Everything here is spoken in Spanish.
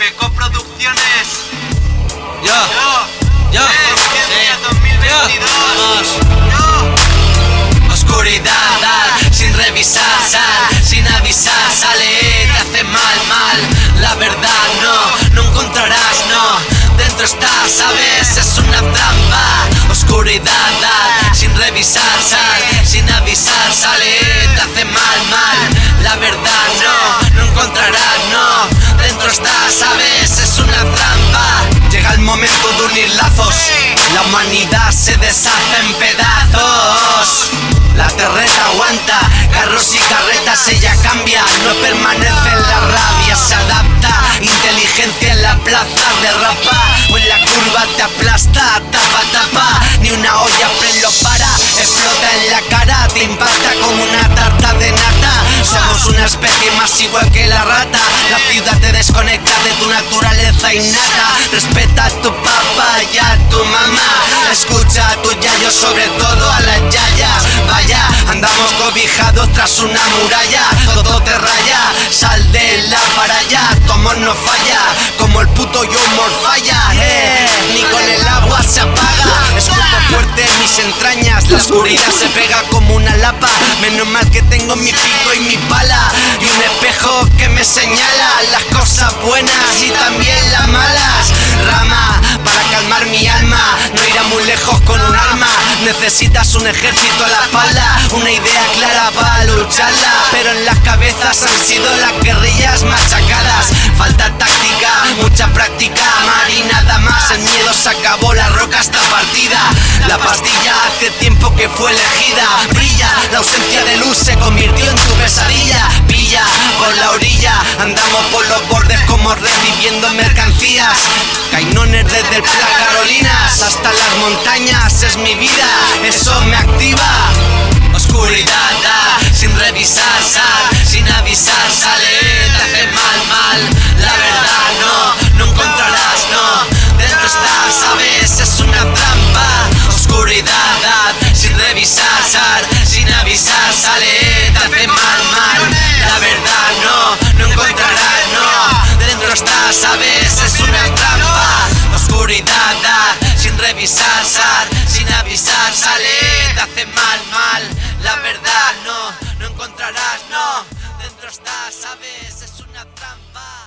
Peco Producciones. Yo, Yo, yo, sí, 2022. yo, Yo, Oscuridad, sin revisar, sal, sin avisar, sale, te hace mal, mal. La verdad no, no encontrarás, no. Dentro estás, sabes, es una trampa. Oscuridad, sin revisar, sal, sin avisar, sale, te hace mal, mal. La verdad no, no encontrarás, no. Dentro estás, sabes, La humanidad se deshace en pedazos. La terreta aguanta, carros y carretas ella cambia, no permanece en la rabia, se adapta, inteligencia en la plaza derrapa, o en la curva te aplasta, tapa, tapa, ni una olla lo para, explota en la cara, te impacta como una tarta de nata, somos una especie más igual que la rata, ciudad te desconecta de tu naturaleza innata, respeta a tu papá y a tu mamá, escucha a tu yayo, sobre todo a las yayas, vaya, andamos cobijados tras una muralla, todo te raya, sal de la para allá, tu amor no falla, como el puto yo falla, eh, ni con el agua se apaga, escupo fuerte mis entrañas, la oscuridad se pega como una lapa, menos mal que tengo mi pico y mi pala, y un espejo que me señala las cosas buenas y también las malas, rama, para calmar mi alma, no irá muy lejos con un arma, necesitas un ejército a la espalda, una idea clara para lucharla, pero en las cabezas han sido las guerrillas machacadas, falta táctica, mucha práctica, mar y nada más, el miedo se acabó, la roca está partida, la pastilla hace tiempo que fue elegida, brilla, la ausencia de luz se convirtió en tu pesadilla, andamos por los bordes como recibiendo mercancías, cainones desde el Carolinas hasta las montañas, es mi vida, eso me activa. Oscuridad, da, sin revisar, sal, sin avisar, sin avisar, sale, te hace mal, mal. La verdad no, no encontrarás, no. Dentro estás, sabes, es una trampa.